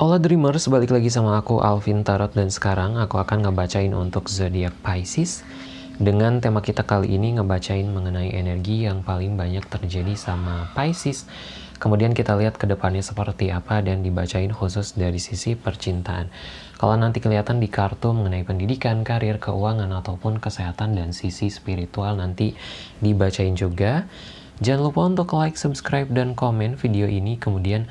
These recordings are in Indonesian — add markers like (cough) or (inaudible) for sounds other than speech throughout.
Hola Dreamers, balik lagi sama aku Alvin Tarot dan sekarang aku akan ngebacain untuk zodiak Pisces dengan tema kita kali ini ngebacain mengenai energi yang paling banyak terjadi sama Pisces. Kemudian kita lihat ke depannya seperti apa dan dibacain khusus dari sisi percintaan. Kalau nanti kelihatan di kartu mengenai pendidikan, karir, keuangan, ataupun kesehatan dan sisi spiritual nanti dibacain juga. Jangan lupa untuk like, subscribe, dan komen video ini. Kemudian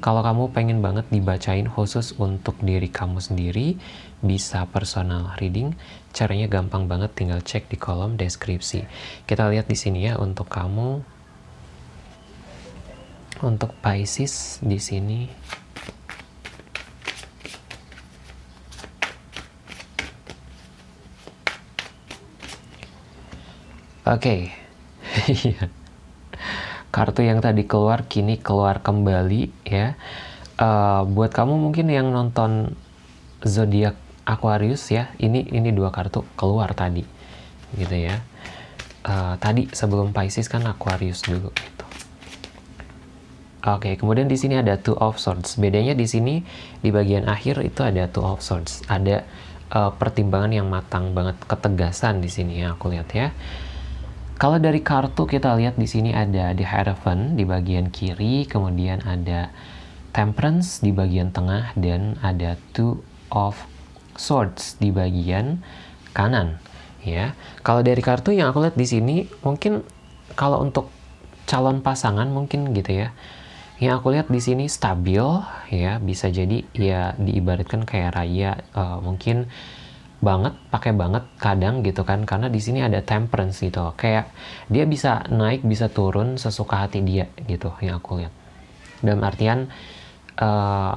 kalau kamu pengen banget dibacain khusus untuk diri kamu sendiri, bisa personal reading. Caranya gampang banget, tinggal cek di kolom deskripsi. Kita lihat di sini ya untuk kamu. Untuk Pisces di sini. Oke. Okay. (laughs) kartu yang tadi keluar kini keluar kembali ya. Uh, buat kamu mungkin yang nonton zodiak Aquarius ya, ini ini dua kartu keluar tadi, gitu ya. Uh, tadi sebelum Pisces kan Aquarius dulu gitu. Oke, okay, kemudian di sini ada Two of Swords. Bedanya di sini di bagian akhir itu ada Two of Swords. Ada uh, pertimbangan yang matang banget, ketegasan di sini ya aku lihat ya. Kalau dari kartu kita lihat di sini ada The Hierophant di bagian kiri, kemudian ada Temperance di bagian tengah dan ada Two of Swords di bagian kanan. Ya, kalau dari kartu yang aku lihat di sini mungkin kalau untuk calon pasangan mungkin gitu ya. Yang aku lihat di sini stabil ya, bisa jadi ya diibaratkan kayak raya uh, mungkin banget, pakai banget kadang gitu kan karena di sini ada temperance gitu. Kayak dia bisa naik, bisa turun sesuka hati dia gitu yang aku lihat. Dalam artian uh,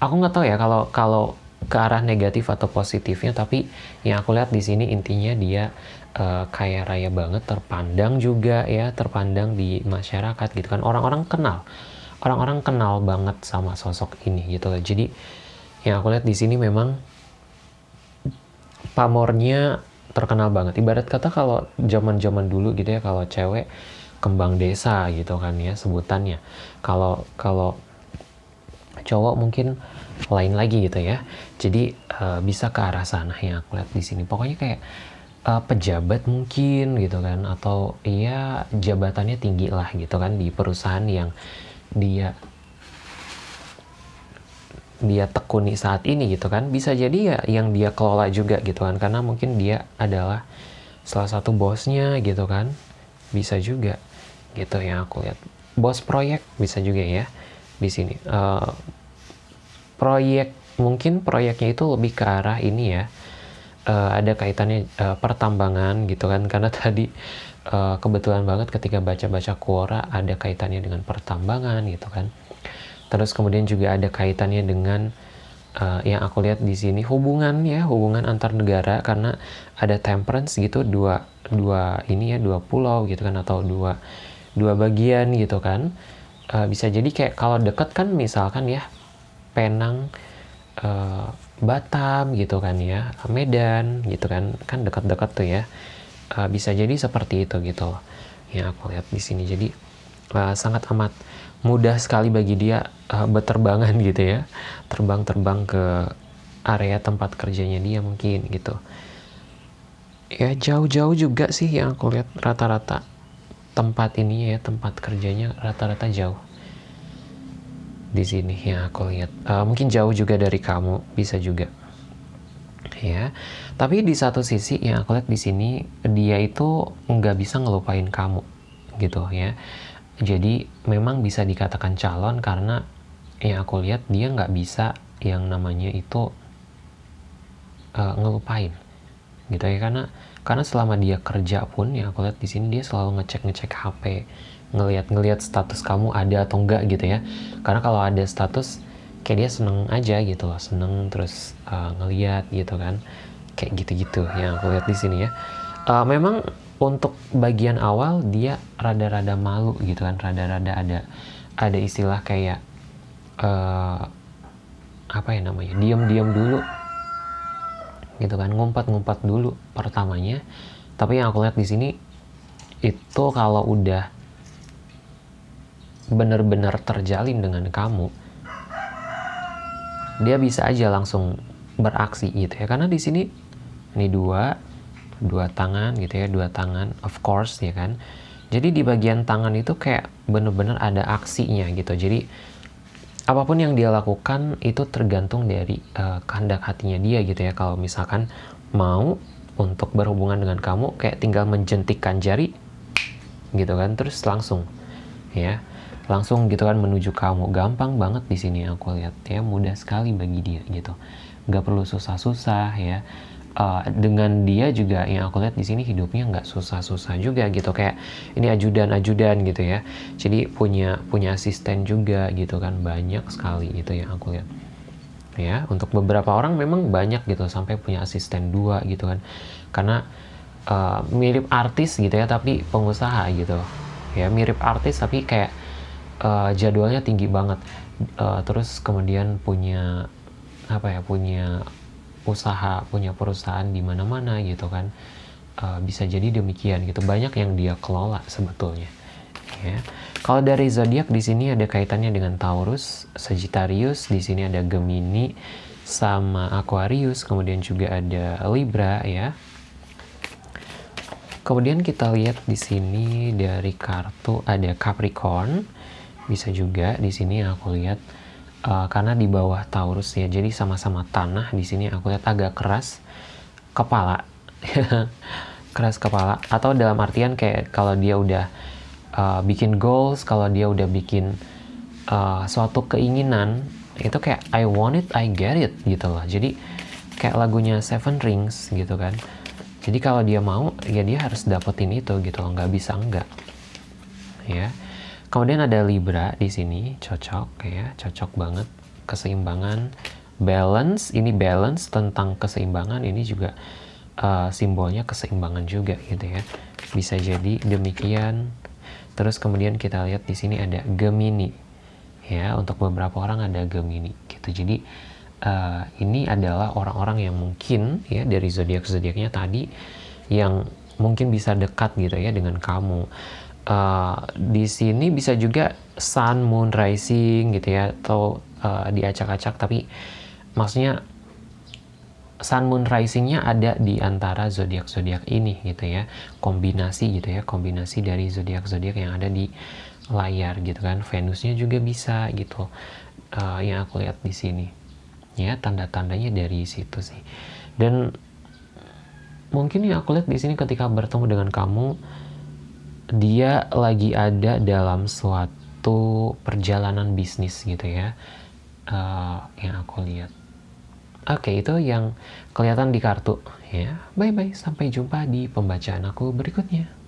aku nggak tahu ya kalau kalau ke arah negatif atau positifnya tapi yang aku lihat di sini intinya dia uh, kaya raya banget terpandang juga ya terpandang di masyarakat gitu kan orang-orang kenal orang-orang kenal banget sama sosok ini gitu loh jadi yang aku lihat di sini memang pamornya terkenal banget. Ibarat kata kalau zaman-zaman dulu gitu ya kalau cewek kembang desa gitu kan ya sebutannya. Kalau kalau cowok mungkin lain lagi gitu ya. Jadi uh, bisa ke arah sana yang aku lihat di sini. Pokoknya kayak uh, pejabat mungkin gitu kan atau iya jabatannya tinggi lah gitu kan di perusahaan yang dia dia tekuni saat ini gitu kan bisa jadi ya yang dia kelola juga gitu kan karena mungkin dia adalah salah satu bosnya gitu kan bisa juga gitu yang aku lihat. Bos proyek bisa juga ya di sini. Uh, proyek mungkin proyeknya itu lebih ke arah ini ya. Uh, ada kaitannya uh, pertambangan gitu kan karena (laughs) tadi uh, kebetulan banget ketika baca-baca Quora ada kaitannya dengan pertambangan gitu kan Terus kemudian juga ada kaitannya dengan uh, yang aku lihat di sini hubungan ya, hubungan antar negara karena ada temperance gitu dua dua ini ya dua pulau gitu kan atau dua dua bagian gitu kan. Uh, bisa jadi kayak kalau deket kan misalkan ya Penang uh, Batam gitu kan ya, Medan gitu kan, kan dekat-dekat tuh ya. Uh, bisa jadi seperti itu gitu loh. Yang aku lihat di sini. Jadi uh, sangat amat mudah sekali bagi dia uh, berterbangan gitu ya. Terbang-terbang ke area tempat kerjanya dia mungkin gitu. Ya jauh-jauh juga sih yang aku lihat rata-rata tempat ini ya tempat kerjanya rata-rata jauh di sini yang aku lihat. Uh, mungkin jauh juga dari kamu bisa juga. Ya tapi di satu sisi yang aku lihat di sini dia itu nggak bisa ngelupain kamu gitu ya jadi memang bisa dikatakan calon karena yang aku lihat dia nggak bisa yang namanya itu uh, ngelupain gitu ya. Karena karena selama dia kerja pun yang aku lihat di sini dia selalu ngecek ngecek HP ngelihat ngelihat status kamu ada atau enggak gitu ya. Karena kalau ada status kayak dia seneng aja gitu loh seneng terus uh, ngelihat gitu kan. Kayak gitu-gitu yang aku lihat di sini ya. Uh, memang untuk bagian awal dia rada-rada malu gitu kan. Rada-rada ada ada istilah kayak uh, apa ya namanya diam-diam dulu gitu kan. Ngumpat-ngumpat dulu pertamanya. Tapi yang aku lihat di sini itu kalau udah benar-benar terjalin dengan kamu dia bisa aja langsung beraksi gitu ya. Karena di sini ini dua dua tangan gitu ya dua tangan of course ya kan. Jadi di bagian tangan itu kayak bener-bener ada aksinya gitu. Jadi apa pun yang dia lakukan itu tergantung dari uh, kehendak hatinya dia gitu ya. Kalau misalkan mau untuk berhubungan dengan kamu kayak tinggal menjentikkan jari gitu kan terus langsung ya. Langsung gitu kan menuju kamu. Gampang banget di sini aku lihat ya mudah sekali bagi dia gitu. Nggak perlu susah-susah ya uh, dengan dia juga yang aku lihat di sini hidupnya nggak susah-susah juga gitu. Kayak ini ajudan-ajudan gitu ya. Jadi punya punya asisten juga gitu kan. Banyak sekali itu yang aku lihat. Ya untuk beberapa orang memang banyak gitu. Sampai punya asisten dua gitu kan. Karena uh, mirip artis gitu ya tapi pengusaha gitu. Ya mirip artis tapi kayak uh, jadwalnya tinggi banget. Uh, terus kemudian punya apa ya punya usaha punya perusahaan di mana-mana gitu kan uh, bisa jadi demikian gitu. Banyak yang dia kelola sebetulnya ya. Kalau dari zodiak di sini ada kaitannya dengan Taurus Sagittarius di sini ada Gemini sama Aquarius kemudian juga ada Libra ya. Kemudian kita lihat di sini dari kartu ada Capricorn bisa juga di sini aku lihat uh, karena di bawah Taurus ya jadi sama-sama tanah di sini aku lihat agak keras kepala. (laughs) Keras kepala. Atau dalam artian kayak kalau dia udah uh, bikin goals kalau dia udah bikin uh, suatu keinginan itu kayak I want it I get it gitu loh. Jadi kayak lagunya Seven Rings gitu kan. Jadi kalau dia mau ya dia harus dapetin itu gitu loh nggak bisa enggak ya Kemudian ada Libra di sini, cocok ya, cocok banget keseimbangan, balance, ini balance tentang keseimbangan, ini juga uh, simbolnya keseimbangan juga gitu ya. Bisa jadi demikian. Terus kemudian kita lihat di sini ada Gemini. Ya, untuk beberapa orang ada Gemini gitu. Jadi uh, ini adalah orang-orang yang mungkin ya dari zodiak-zodiaknya tadi yang mungkin bisa dekat gitu ya dengan kamu uh, di sini bisa juga sun, moon, rising gitu ya atau uh, diacak-acak tapi maksudnya sun, moon, risingnya ada di antara zodiak zodiak ini gitu ya. Kombinasi gitu ya kombinasi dari zodiak zodiak yang ada di layar gitu kan. Venusnya juga bisa gitu uh, yang aku lihat di sini. Ya tanda-tandanya dari situ sih. Dan mungkin yang aku lihat di sini ketika bertemu dengan kamu dia lagi ada dalam suatu perjalanan bisnis gitu ya uh, yang aku lihat. Oke okay, itu yang kelihatan di kartu ya. Bye bye sampai jumpa di pembacaan aku berikutnya